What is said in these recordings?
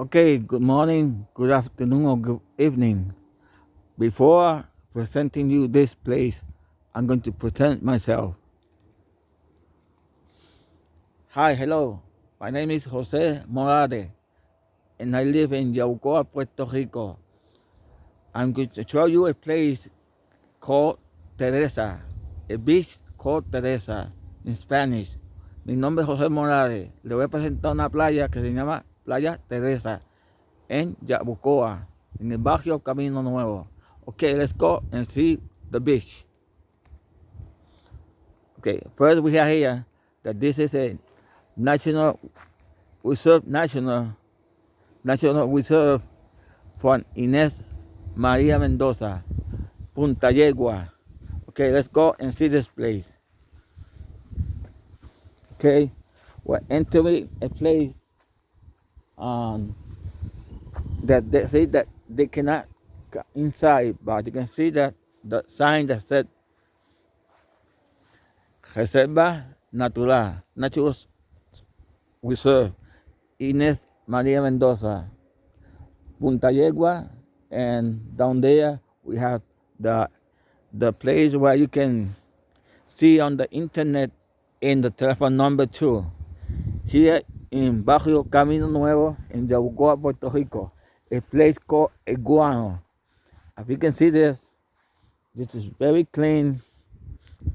Okay, good morning, good afternoon, or good evening. Before presenting you this place, I'm going to present myself. Hi, hello. My name is Jose Morade, and I live in Yaucoa, Puerto Rico. I'm going to show you a place called Teresa, a beach called Teresa in Spanish. Mi nombre es José Morales. Le voy a presentar una playa que se llama Playa Teresa en Yabucoa, en el barrio Camino Nuevo. Okay, let's go and see the beach. Okay, first we have here that this is a national reserve, national, national reserve for Inés Maria Mendoza, Punta Yegua. Okay, let's go and see this place. Okay, we're entering a place um, that they say that they cannot inside, but you can see that the sign that said Reserva Natural, Natural Reserve, Inés Maria Mendoza, Punta Yegua, and down there we have the the place where you can see on the internet in the telephone number too. Here in Barrio Camino Nuevo in Yabucoa, Puerto Rico, a place called Iguano. As you can see this, this is very clean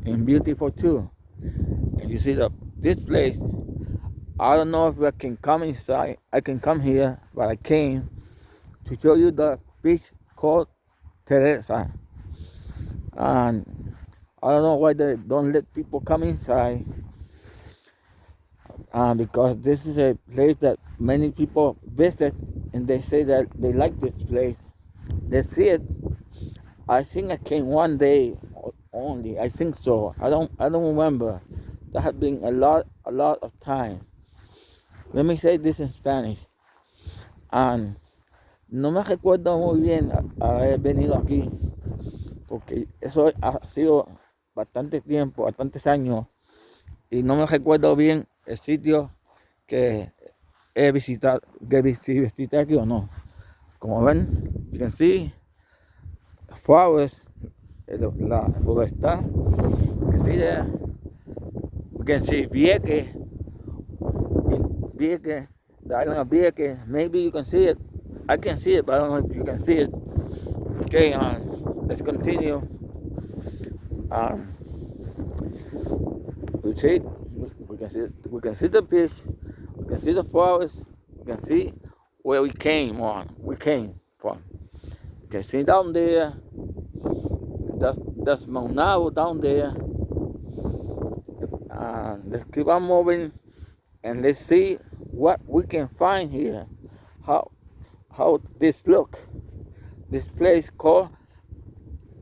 and beautiful too. And you see the this place, I don't know if I can come inside, I can come here, but I came to show you the beach called Teresa. And I don't know why they don't let people come inside. Uh, because this is a place that many people visit and they say that they like this place. They see it. I think I came one day only. I think so. I don't I don't remember. That has been a lot a lot of time. Let me say this in Spanish. And no me recuerdo muy bien haber venido aquí, porque eso ha sido bastante tiempo, bastantes años, y no me recuerdo bien el sitio que he visitado, que visité aquí o no. Como ven, can see flowers, la see there, you can see Vieques, Vieques, the island of Vieques, maybe you can see it, I can see it, but I don't know if you can see it. Okay, um, let's continue. Um, we take, can see, we can see the beach, we can see the forest, we can see where we came on, we came from. You can see down there, that's, that's Maunabo down there. Uh, let's keep on moving and let's see what we can find here. How how this look. This place called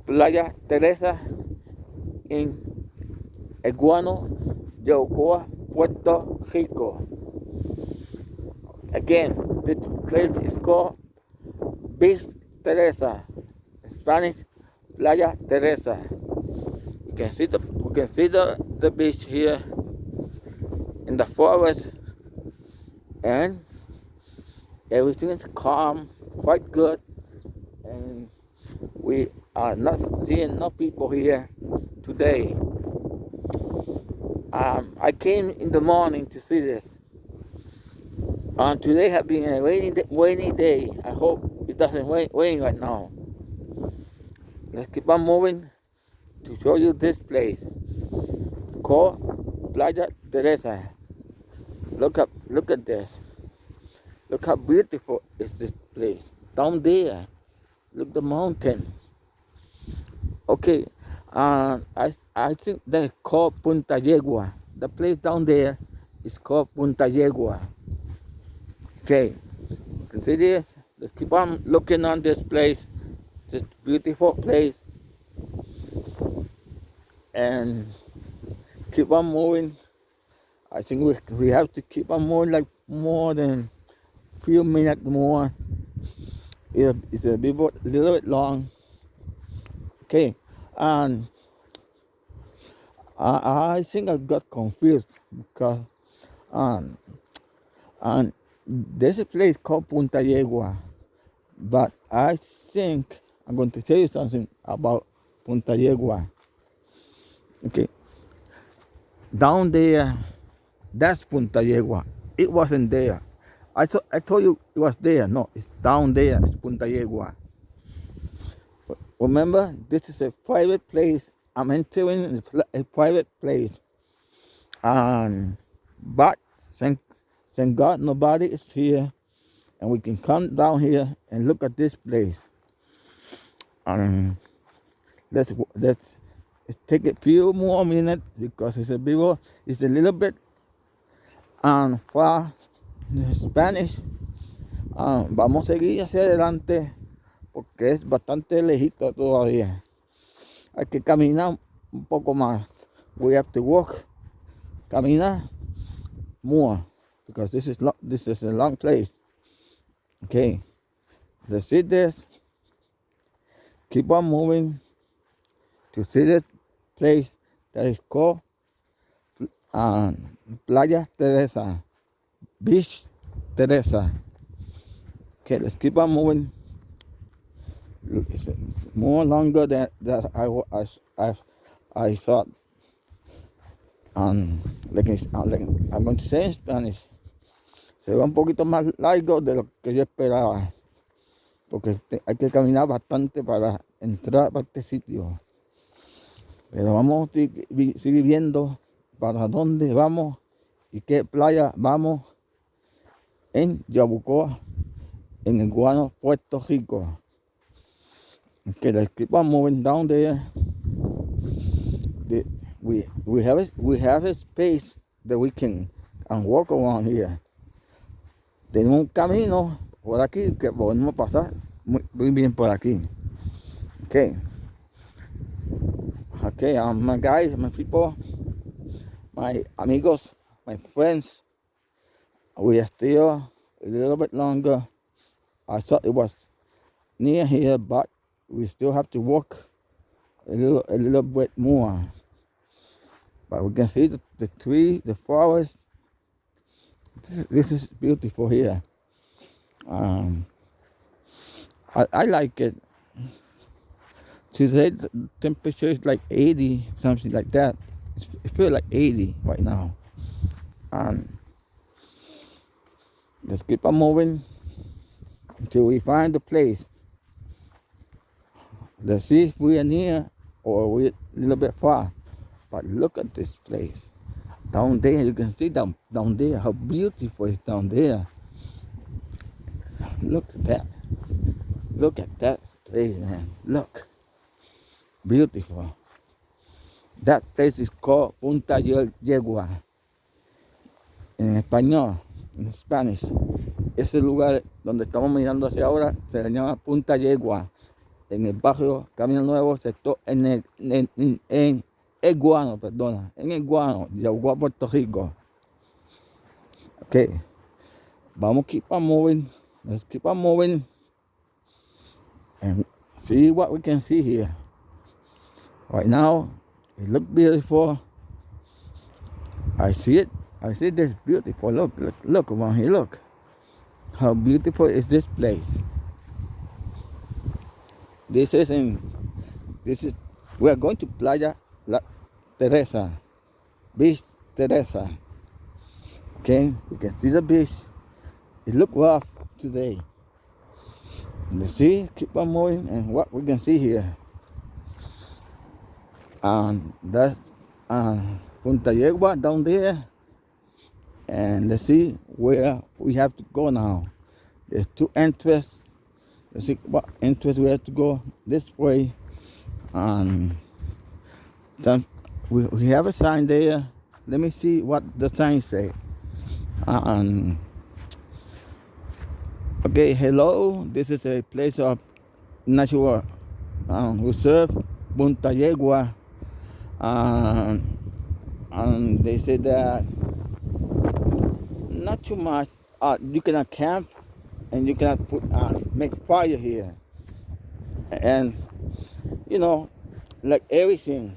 Playa Teresa in Eguano, Yabucoa, Puerto Rico. Again, this place is called Beach Teresa, in Spanish Playa Teresa. You can see the we can see the, the beach here in the forest and everything is calm, quite good, and we are not seeing no people here today. Um, I came in the morning to see this. Um, today has been a rainy, day, rainy day. I hope it doesn't rain, rain right now. Let's keep on moving to show you this place called Playa Teresa. Look up, look at this. Look how beautiful is this place. Down there, look the mountain. Okay, uh, I, I think they called Punta Yegua. The place down there is called Punta Yegua. Okay, you can see this. Let's keep on looking on this place, this beautiful place. And keep on moving. I think we, we have to keep on moving like more than few minutes more. It's a bit, little bit long. Okay, and I, I think I got confused because um, and There's a place called Punta Yegua, but I think I'm going to tell you something about Punta Yegua. Okay, down there, that's Punta Yegua. It wasn't there. I thought I told you it was there. No, it's down there. It's Punta Yegua. Remember, this is a private place. I'm entering a private place, and but thank thank God nobody is here, and we can come down here and look at this place. Um, let's let's take a few more minutes because it's a bit it's a little bit um, far Spanish. Um, vamos a seguir hacia adelante porque es bastante lejito todavía. Hay que caminar un poco más. We have to walk, caminar more because this is this is a long place. Okay, let's see this. Keep on moving to see this place that is called uh, Playa Teresa, Beach Teresa. Okay, let's keep on moving. It's more longer than that I, I, I. Um, uh. Se va un poquito más largo de lo que yo esperaba. Porque hay que caminar bastante para entrar a este sitio. Pero vamos a seguir viendo para dónde vamos y qué playa vamos en Yabucoa, en el Guano, Puerto Rico. Okay, let's keep on moving down there. The, we we have a, we have a space that we can and walk around here. Tenemos un camino por aquí que podemos pasar muy, muy bien por aquí. Okay. Okay, um, my guys, my people, my amigos, my friends, we are still a little bit longer. I thought it was near here, but we still have to walk a little, a little bit more. But we can see the, the tree, the forest. This is, this is beautiful here. Um, I, I like it. Today the temperature is like 80, something like that. it feels like 80 right now. And let's keep on moving until we find the place. Let's see if we are near or we're a little bit far. But look at this place. Down there, you can see down, down there, how beautiful it's down there. Look at that. Look at that place, man. Look. Beautiful. That place is called Punta Yegua. En español, en Spanish. Ese lugar donde estamos mirando hacia ahora se llama Punta Yegua. En el barrio Camino Nuevo, sector en el, en, en, el Guano, perdona, en el Guano, Yagua, Puerto Rico. Okay. Vamos keep on moving. Let's keep on moving and see what we can see here. Right now, it looks beautiful. I see it. I see this beautiful. Look, look, look around here. Look. How beautiful is this place? This is in, this is, we are going to Playa La Teresa, Beach Teresa. Okay, you can see the beach. It look rough today. Let's see, keep on moving and what we can see here and that's uh, Punta Yegua down there and let's see where we have to go now there's two entrances see what entrance we have to go this way and some, we, we have a sign there. Let me see what the sign say. Okay hello this is a place of natural um, reserve Punta Yegua. And they said that not too much uh, you cannot camp and you cannot put uh, make fire here and you know like everything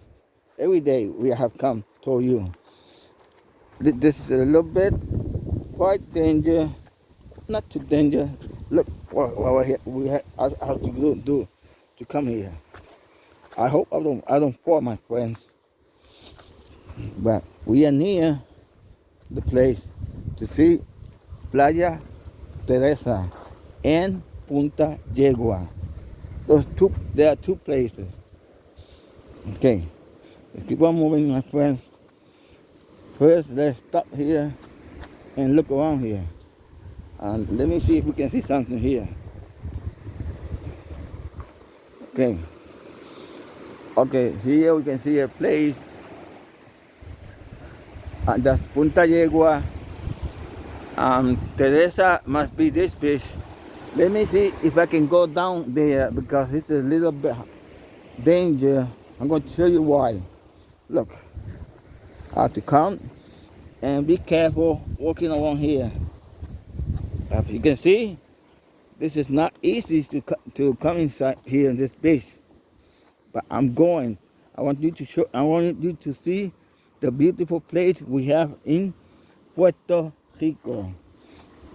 every day we have come to you this is a little bit quite danger not too dangerous. Look what, what we ha- we ha- I have to do, do to come here. I hope I don't I don't fall, my friends. But we are near the place to see Playa Teresa and Punta Yegua. Those two, there are two places. Okay, let's keep on moving, my friends. First, let's stop here and look around here. And let me see if we can see something here. Okay. Okay, here we can see a place. And that's Punta Yegua. Um, Teresa must be this fish. Let me see if I can go down there because it's a little bit danger. I'm going to show you why. Look, I have to come and be careful walking along here. As you can see, this is not easy to, to come inside here in this beach. But I'm going. I want you to show. I want you to see the beautiful place we have in Puerto Rico.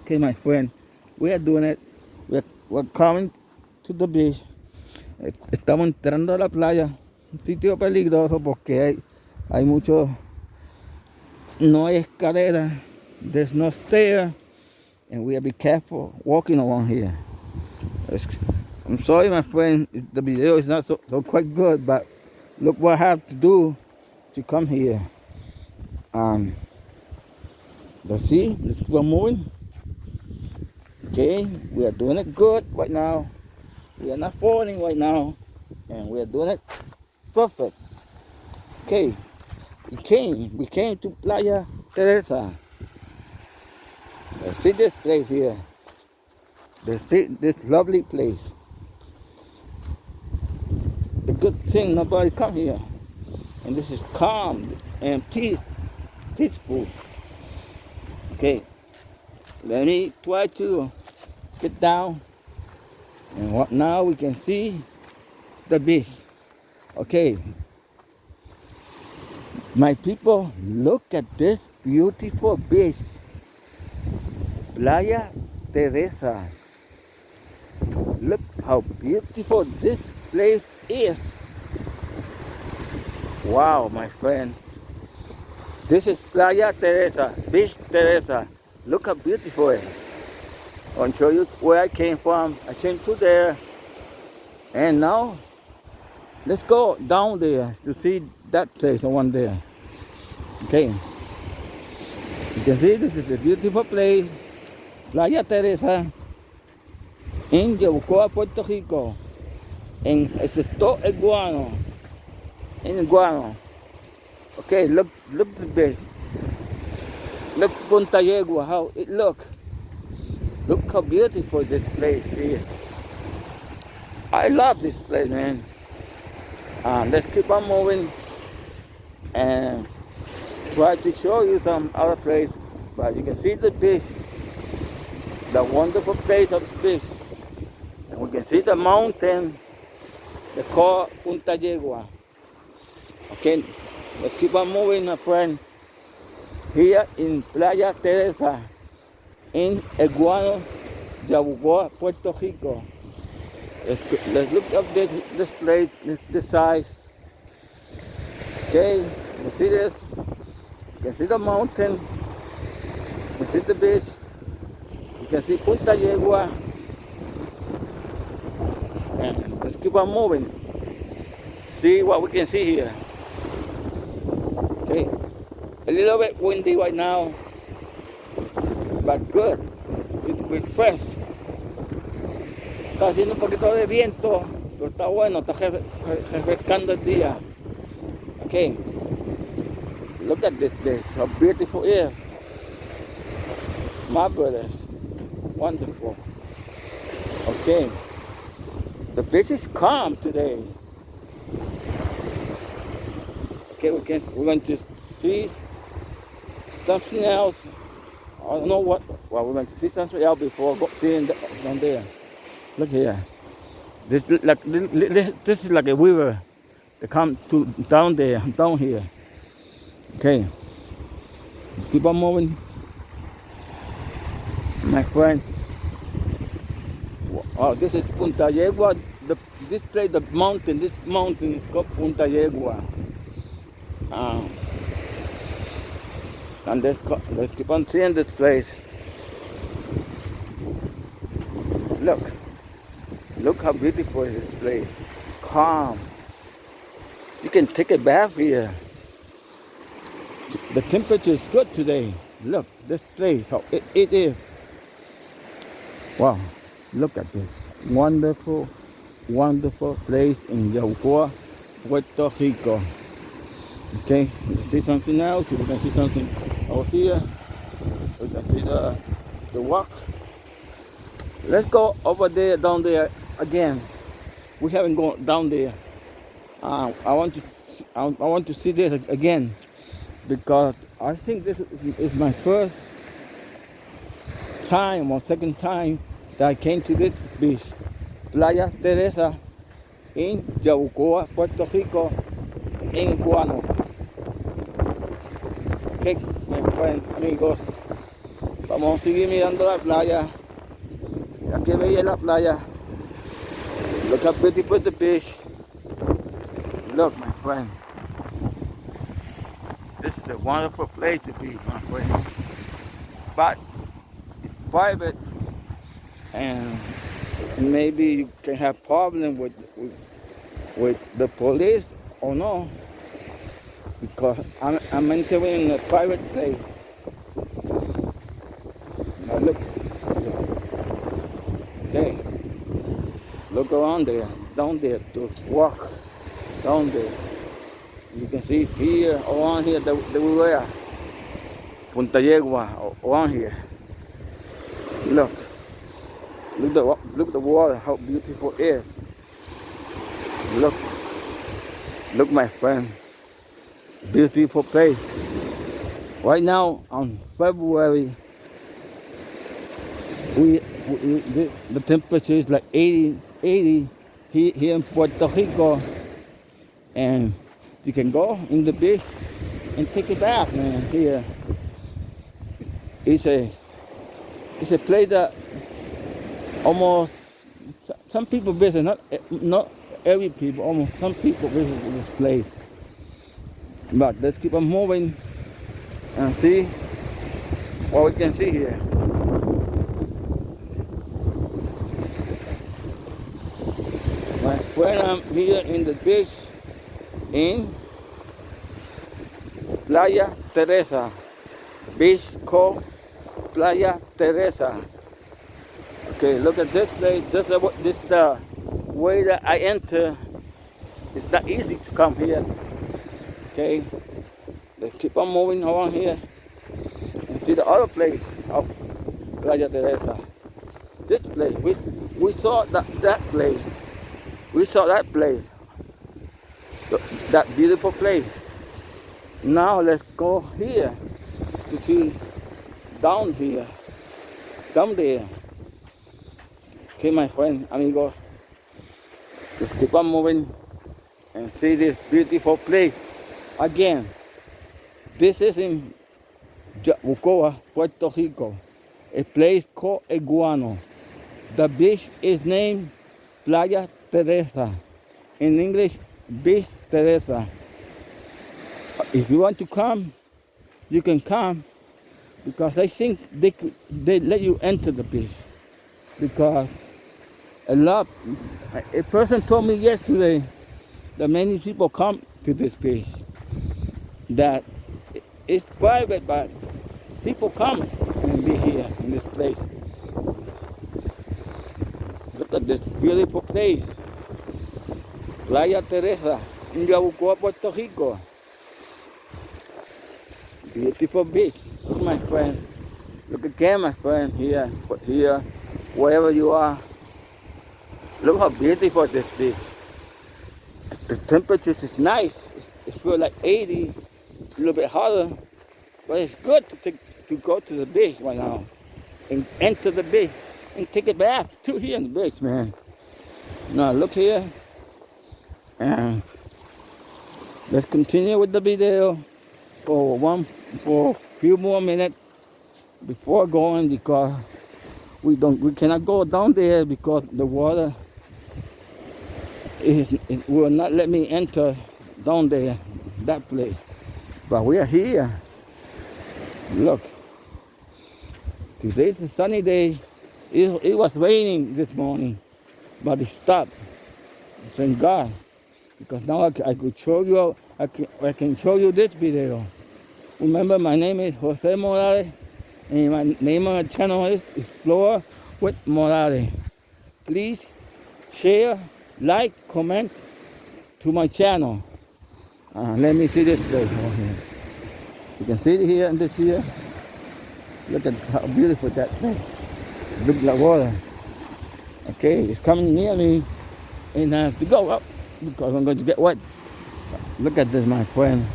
Okay, my friend, we are doing it. We're, we're coming to the beach. Estamos entrando a la playa. Un sitio peligroso porque hay, hay mucho. No hay escalera. There's no stair. And we have to be careful walking along here. It's- I'm sorry, my friend, the video is not so, so quite good, but look what I have to do to come here. Um, let's see, let's keep on moving. Okay, we are doing it good right now. We are not falling right now, and we are doing it perfect. Okay, we came, we came to Playa Teresa. Let's see this place here. See this lovely place. The good thing nobody come here, and this is calm and peace, peaceful. Okay, let me try to get down, and what now we can see the beach. Okay, my people, look at this beautiful beach, Playa Teresa. Look how beautiful this place is. Wow, my friend. This is Playa Teresa, Beach Teresa. Look how beautiful it is. I'll show you where I came from. I came to there. And now, let's go down there to see that place, the one there. Okay. You can see this is a beautiful place. Playa Teresa in Yabucoa, Puerto Rico. En el sector Iguano. In Iguano. Okay, look, look the this. Look Punta Yegua, how it look. Look how beautiful this place is. I love this place, man. Uh, let's keep on moving and try to show you some other place. But you can see the beach, the wonderful place of the beach. And we can see the mountain, the called Punta Yegua. Okay, let's keep on moving, my friends. Here in Playa Teresa, in Eguano, Yabucoa, Puerto Rico. Let's, look up this, this place, this, size. Okay, you see this? You can see the mountain. You see the beach. You can see Punta Yegua. Let's keep on moving. See what we can see here. Okay, a little bit windy right now, but good. It's refresh. Está haciendo un poquito de viento, pero está bueno, está re- re- refrescando el día. Okay, look at this place, how beautiful it is. Marvelous, wonderful. Okay, the beach is calm today. Okay, we can, we're going to see something else. I don't know what. Well, we're going to see something else before seeing the, down there. Look here. This like this, this is like a river that come to down there, down here. Okay. Keep on moving, my friend. Oh, this is Punta Yegua. The, this place, the mountain, this mountain is called Punta Yegua. Uh, and let's, let's keep on seeing this place. Look, look how beautiful is this place. Calm. You can take a bath here. The temperature is good today. Look, this place, how it, it is. Wow, look at this. Wonderful, wonderful place in Yabucoa, Puerto Rico. Okay, see something else? You can see something over here. We can see the, the walk. Let's go over there, down there again. We haven't gone down there. Uh, I want to, I, I want to see this again because I think this is my first time or second time that I came to this beach, Playa Teresa in Yabucoa, Puerto Rico, en Guano. Okay, my friends, amigos, vamos a seguir mirando la playa. Aquí veía la playa. Look how beautiful the beach. Look, my friend. This is a wonderful place to be, my friend. But it's private and maybe you can have problem with, with, with the police or no because I'm, I'm entering in a private place. Now look, okay, look around there, down there to walk down there. You can see here, around here, the, the were Punta Yegua, around here. Look. Look the look the water, how beautiful it is. Look. Look my friend. Beautiful place. Right now on February we, we the, the temperature is like 80 80 here, here in Puerto Rico and you can go in the beach and take a bath, man. Here, it's a it's a place that almost some people visit. Not not every people. Almost some people visit this place. But let's keep on moving and see what we can see here. Friend, I'm here in the beach in Playa Teresa. Beach called Playa Teresa. Okay, look at this place. This is this the way that I enter. It's not easy to come here. Okay, let's keep on moving around here and see the other place of Playa Teresa. This place, we, we saw that, that place. We saw that place that beautiful place. Now let's go here to see down here, down there. Okay, my friend, amigo, let's keep on moving and see this beautiful place again. This is in Yabucoa, Puerto Rico, a place called Iguano. The beach is named Playa Teresa. In English, Beach Teresa. If you want to come, you can come because I think they they let you enter the beach because a lot a person told me yesterday that many people come to this place, that it's private but people come and be here in this place look at this beautiful place Playa Teresa, in Yabucoa, Puerto Rico. Beautiful beach, Look, my friend. Look again, my friend, here, here, wherever you are. Look how beautiful this beach. The temperature is nice. It feels like 80, a little bit hotter, but it's good to, take, to go to the beach right now and enter the beach and take a bath too here in the beach, man. Now look here, and let's continue with the video for one for a few more minutes before going because we don't we cannot go down there because the water is it will not let me enter down there that place. But we are here. Look today's a sunny day. It, it was raining this morning but it stopped. Thank god. Because now I, I could show you I can, I can show you this video. Remember my name is jose morales and my name on the channel is Explore with Morales. Please share, like, comment to my channel. Uh, let me see this place over here. You can see it here and this here. Look at how beautiful that place. Look the water. Okay, it's coming near me and I have to go up because I'm going to get wet. Look at this, my friend.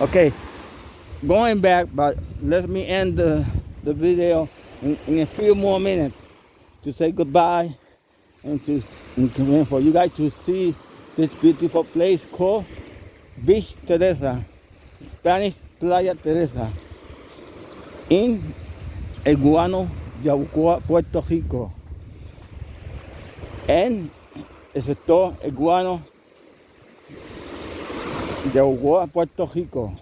Okay, going back, but let me end the, the video in, in a few more minutes to say goodbye and to and for you guys to see this beautiful place called Beach Teresa, Spanish Playa Teresa, in Eguano, Yabucoa, Puerto Rico. En el sector Eguano, Yabucoa, Puerto Rico.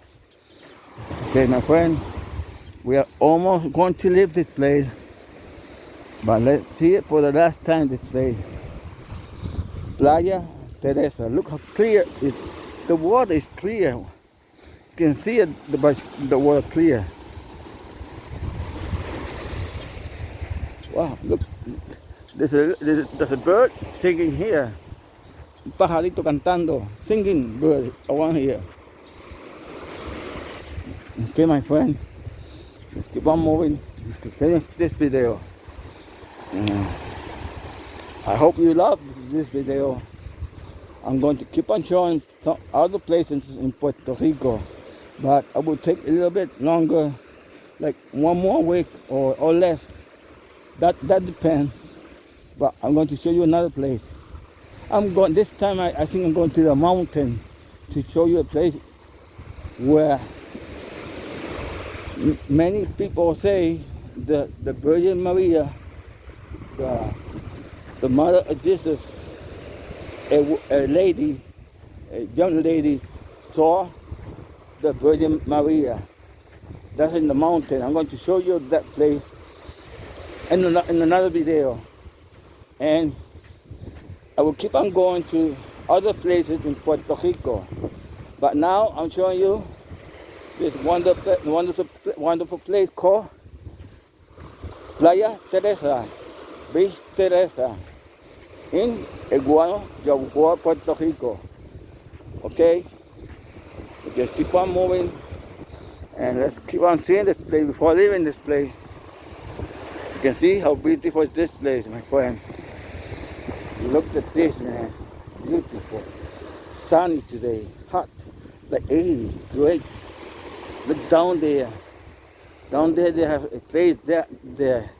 Okay, my friend, we are almost going to leave this place, but let's see it for the last time this place. Playa Teresa. Look how clear it the water is clear. You can see it, the, the water clear. Wow, look. There's a, there's, a, there's a bird singing here. Pajarito cantando, singing bird around here. Okay, my friend, let's keep on moving to finish this video. I hope you love this video. I'm going to keep on showing some other places in Puerto Rico, but I will take a little bit longer, like one more week or, or less. That that depends. But I'm going to show you another place. I'm going this time. I, I think I'm going to the mountain to show you a place where many people say that the Virgin Maria, the, the mother of Jesus, a, a lady, a young lady saw the Virgin Maria. That's in the mountain. I'm going to show you that place in, in another video. And I will keep on going to other places in Puerto Rico. But now I'm showing you this wonderful, wonderful, wonderful place called Playa Teresa, Beach Teresa, in Eguano, Yabucoa, Puerto Rico. Okay? Just keep on moving and let's keep on seeing this place before leaving this place. You can see how beautiful is this place, my friend. Look at this, man. Beautiful. Sunny today, hot, like 80, great. Look down there. Down there they have a place there, there,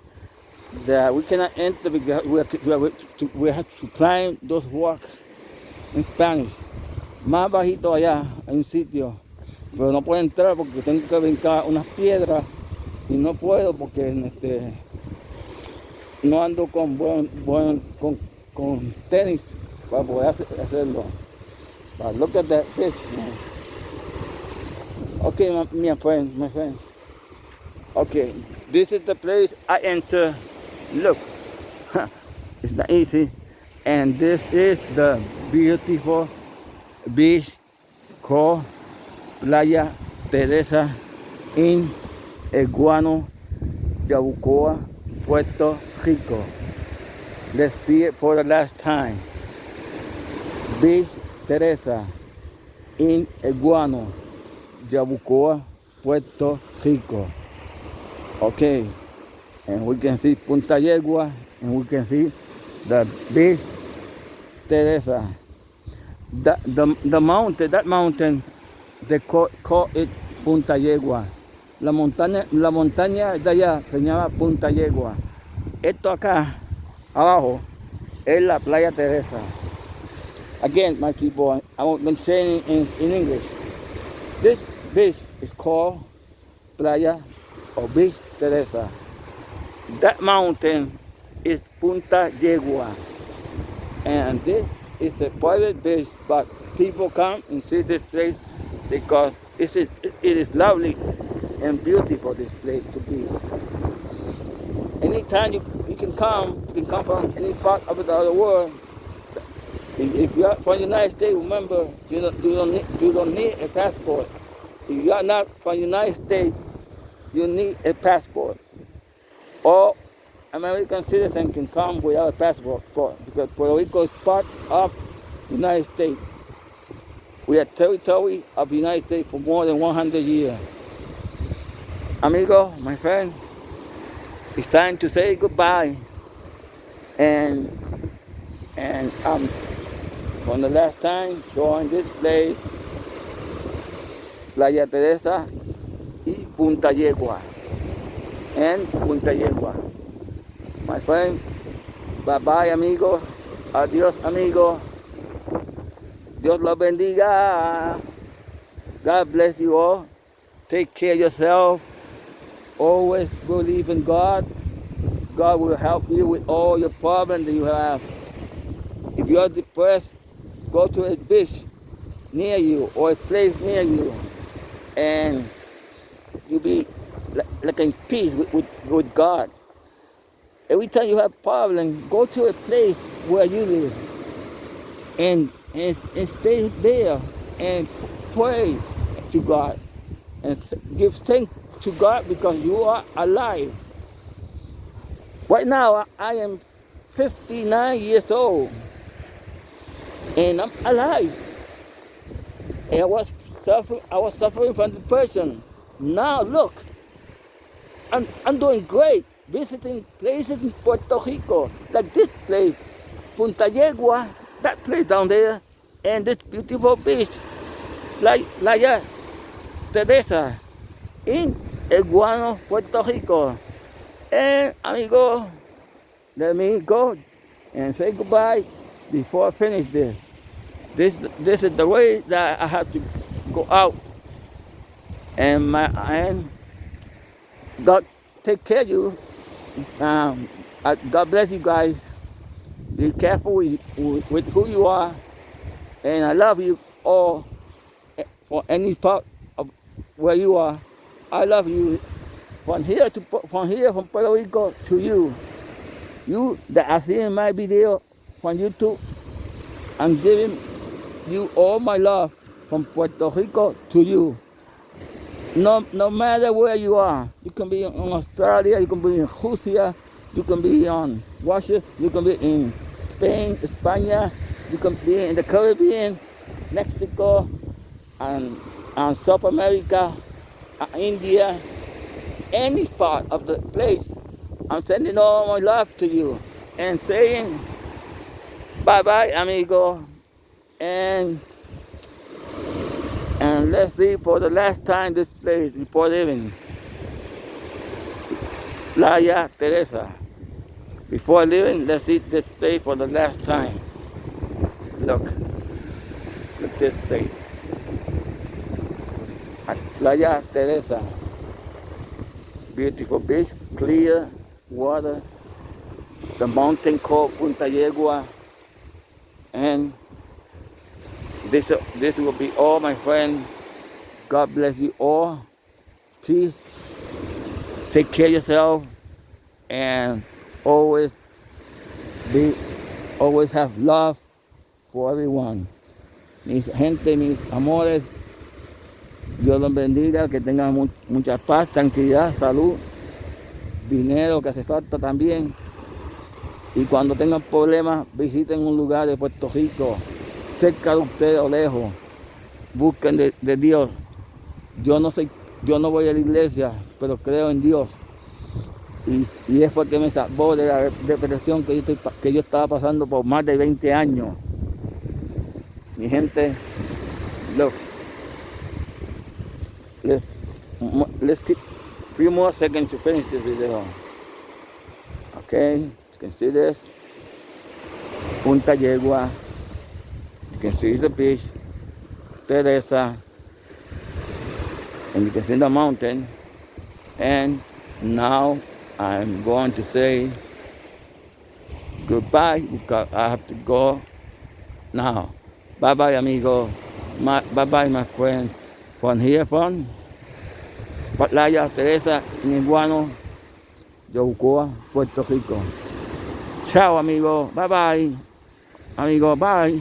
there. We cannot enter because we have to, we have to, climb those rocks in Spanish. Más bajito allá hay un sitio, pero no puedo entrar porque tengo que brincar unas piedras y no puedo porque este, no ando con buen, buen con tenis para poder hacerlo. But look at that fish, man. Okay, my, my friend, my friend. Okay, this is the place I enter. Look, it's not easy. And this is the beautiful beach called Playa Teresa in Eguano, Yabucoa, Puerto Rico. Let's see it for the last time. Beach Teresa in Eguano, Yabucoa, Puerto Rico. Okay, and we can see Punta Yegua, and we can see the beach Teresa. The, the, the mountain, that mountain, they call, call it Punta Yegua. La montaña, la montaña de allá se llama Punta Yegua. Esto acá, abajo, es la Playa Teresa. Again, my people, I'm going to say in, in English. This beach is called Playa or Beach Teresa. That mountain is Punta Yegua. And this is a private beach, but people come and see this place because it's, it is lovely and beautiful, this place to be. Anytime you, you can come, you can come from any part of the other world. If you're from the United States, remember, you don't, you don't, need, you don't need a passport. If you are not from the United States, you need a passport. Or American citizen can come without a passport because Puerto Rico is part of the United States. We are territory of the United States for more than 100 years. Amigo, my friend, it's time to say goodbye. And and um, from the last time showing this place, Playa Teresa y Punta Yegua. And Punta Yegua. My friend, bye bye amigo. Adiós amigo. Dios los bendiga. God bless you all. Take care of yourself. Always believe in God. God will help you with all your problems that you have. If you are depressed, go to a beach near you or a place near you and you'll be like in peace with, with, with God. Every time you have problem, go to a place where you live and, and, and stay there and pray to God and give thanks to God because you are alive. Right now, I am 59 years old and I'm alive. And I was suffering, I was suffering from depression. Now look, I'm, I'm doing great visiting places in Puerto Rico, like this place, Punta Yegua, that place down there, and this beautiful beach, like Playa Teresa, in Iguano, Puerto Rico. And amigo, let me go and say goodbye before I finish this. This this is the way that I have to go out. And my and God take care of you. Um, God bless you guys. Be careful with, with who you are. And I love you all for any part of where you are. I love you from here to from here from Puerto Rico to you. You that I see in my video from YouTube, I'm giving you all my love from Puerto Rico to you. No, no matter where you are, you can be in Australia, you can be in Russia, you can be in Russia, you can be in Spain, España, you can be in the Caribbean, Mexico, and, and South America, uh, India, any part of the place. I'm sending all my love to you and saying bye-bye, amigo. And and let's see for the last time this place before leaving. Playa Teresa. Before leaving, let's see this place for the last time. Look. Look this place. At Playa Teresa. Beautiful beach, clear water. The mountain called Punta Yegua. And this, this will be all, my friend. God bless you all. Please take care of yourself and always be, always have love for everyone. Mis gente, mis amores, Dios los bendiga, que tengan mucha paz, tranquilidad, salud, dinero que hace falta también. Y cuando tengan problemas, visiten un lugar de Puerto Rico, cerca de ustedes o lejos, busquen de, de, Dios. Yo no soy, yo no voy a la iglesia, pero creo en Dios. Y, y es porque me salvó de la depresión que yo, que yo estaba pasando por más de 20 años. Mi gente, look, let's, let's keep a few more seconds to finish this video. Okay, you can see this. Punta Yegua. can see the beach, Teresa, and you can see the mountain. And now I'm going to say goodbye because I have to go now. Bye bye, amigo. My, bye bye, my friend. From here from Patlaya, Teresa, Nibuano, Yabucoa, Puerto Rico. Chao, amigo. Bye bye. Amigo, bye.